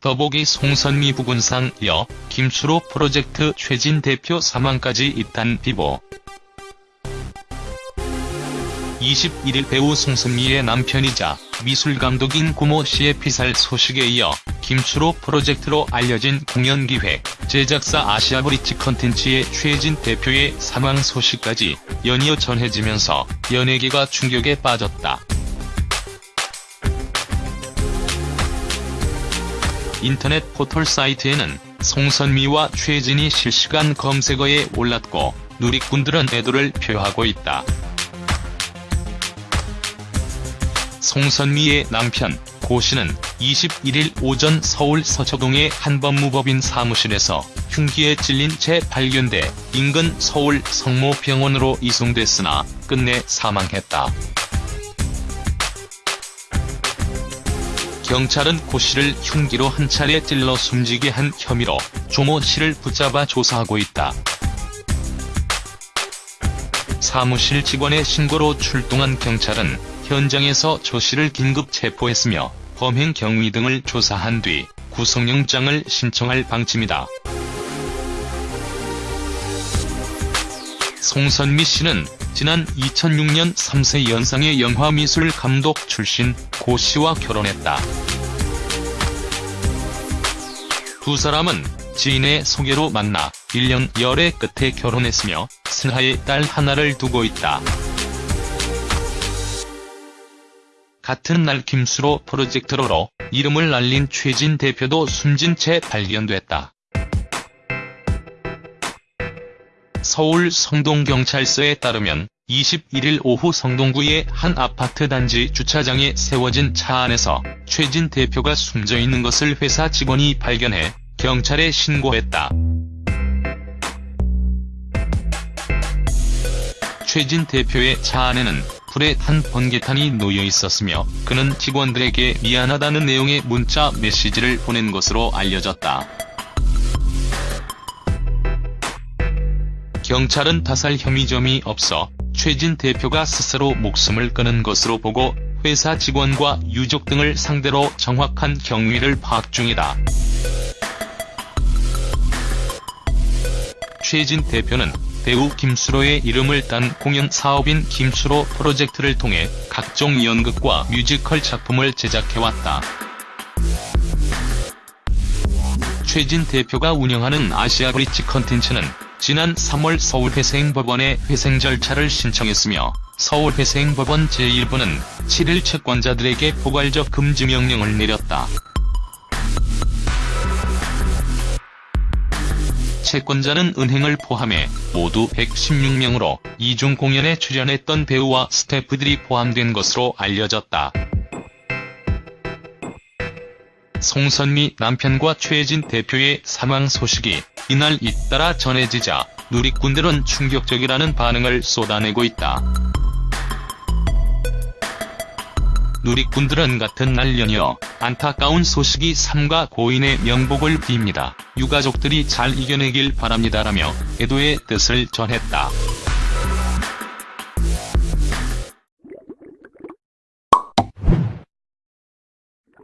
더보기 송선미 부군상 여 김수로 프로젝트 최진 대표 사망까지 잇단 비보. 21일 배우 송선미의 남편이자 미술감독인 고모 씨의 피살 소식에 이어 김수로 프로젝트로 알려진 공연기획, 제작사 아시아브리지 컨텐츠의 최진 대표의 사망 소식까지 연이어 전해지면서 연예계가 충격에 빠졌다. 인터넷 포털 사이트에는 송선미와 최진이 실시간 검색어에 올랐고 누리꾼들은 애도를 표하고 있다. 송선미의 남편 고 씨는 21일 오전 서울 서초동의 한 법무법인 사무실에서 흉기에 찔린 채 발견돼 인근 서울 성모병원으로 이송됐으나 끝내 사망했다. 경찰은 고 씨를 흉기로 한 차례 찔러 숨지게 한 혐의로 조모 씨를 붙잡아 조사하고 있다. 사무실 직원의 신고로 출동한 경찰은 현장에서 조 씨를 긴급 체포했으며 범행 경위 등을 조사한 뒤 구속영장을 신청할 방침이다. 송선미 씨는 지난 2006년 3세 연상의 영화미술 감독 출신 고 씨와 결혼했다. 두 사람은 지인의 소개로 만나 1년 열애 끝에 결혼했으며 슬하의 딸 하나를 두고 있다. 같은 날 김수로 프로젝트로로 이름을 날린 최진 대표도 숨진 채 발견됐다. 서울 성동경찰서에 따르면 21일 오후 성동구의 한 아파트 단지 주차장에 세워진 차 안에서 최진 대표가 숨져 있는 것을 회사 직원이 발견해 경찰에 신고했다. 최진 대표의 차 안에는 불에 탄 번개탄이 놓여 있었으며 그는 직원들에게 미안하다는 내용의 문자 메시지를 보낸 것으로 알려졌다. 경찰은 타살 혐의점이 없어 최진 대표가 스스로 목숨을 끊은 것으로 보고 회사 직원과 유족 등을 상대로 정확한 경위를 파악 중이다. 최진 대표는 배우 김수로의 이름을 딴 공연 사업인 김수로 프로젝트를 통해 각종 연극과 뮤지컬 작품을 제작해왔다. 최진 대표가 운영하는 아시아브리지 컨텐츠는 지난 3월 서울회생법원에 회생 절차를 신청했으며 서울회생법원 제1부는 7일 채권자들에게 포괄적 금지 명령을 내렸다. 채권자는 은행을 포함해 모두 116명으로 이중 공연에 출연했던 배우와 스태프들이 포함된 것으로 알려졌다. 송선미 남편과 최진 대표의 사망 소식이 이날 잇따라 전해지자 누리꾼들은 충격적이라는 반응을 쏟아내고 있다. 누리꾼들은 같은 날 연이어 안타까운 소식이 삼가 고인의 명복을 빕니다. 유가족들이 잘 이겨내길 바랍니다라며 애도의 뜻을 전했다.